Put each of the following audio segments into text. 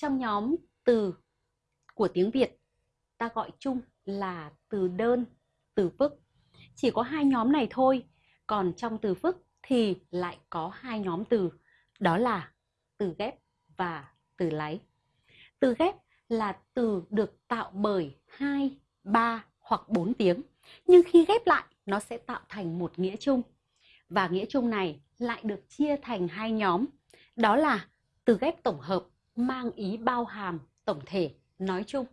trong nhóm từ của tiếng Việt ta gọi chung là từ đơn, từ phức. Chỉ có hai nhóm này thôi, còn trong từ phức thì lại có hai nhóm từ, đó là từ ghép và từ láy. Từ ghép là từ được tạo bởi hai, ba hoặc bốn tiếng, nhưng khi ghép lại nó sẽ tạo thành một nghĩa chung. Và nghĩa chung này lại được chia thành hai nhóm, đó là từ ghép tổng hợp mang ý bao hàm tổng thể nói chung.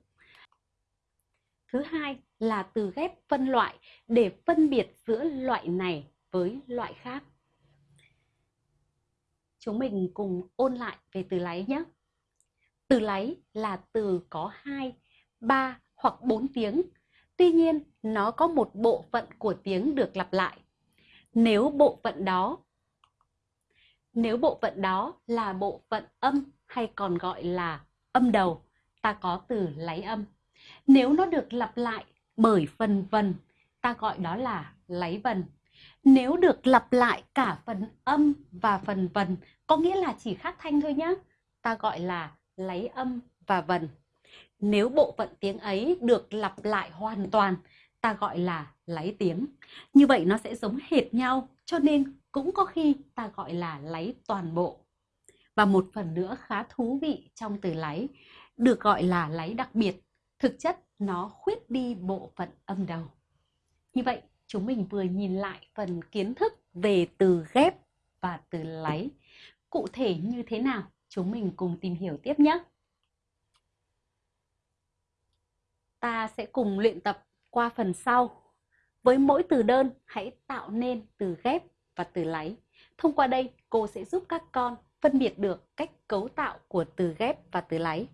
Thứ hai là từ ghép phân loại để phân biệt giữa loại này với loại khác. Chúng mình cùng ôn lại về từ láy nhé. Từ láy là từ có 2, 3 hoặc 4 tiếng. Tuy nhiên, nó có một bộ phận của tiếng được lặp lại. Nếu bộ phận đó nếu bộ phận đó là bộ phận âm hay còn gọi là âm đầu, ta có từ lấy âm. Nếu nó được lặp lại bởi phần vần, ta gọi đó là lấy vần. Nếu được lặp lại cả phần âm và phần vần, có nghĩa là chỉ khác thanh thôi nhé. Ta gọi là lấy âm và vần. Nếu bộ phận tiếng ấy được lặp lại hoàn toàn, ta gọi là lấy tiếng. Như vậy nó sẽ giống hệt nhau, cho nên cũng có khi ta gọi là lấy toàn bộ. Và một phần nữa khá thú vị trong từ lấy, được gọi là lấy đặc biệt. Thực chất nó khuyết đi bộ phận âm đầu. Như vậy, chúng mình vừa nhìn lại phần kiến thức về từ ghép và từ lấy. Cụ thể như thế nào? Chúng mình cùng tìm hiểu tiếp nhé. Ta sẽ cùng luyện tập qua phần sau. Với mỗi từ đơn, hãy tạo nên từ ghép và từ lấy. Thông qua đây, cô sẽ giúp các con phân biệt được cách cấu tạo của từ ghép và từ lấy.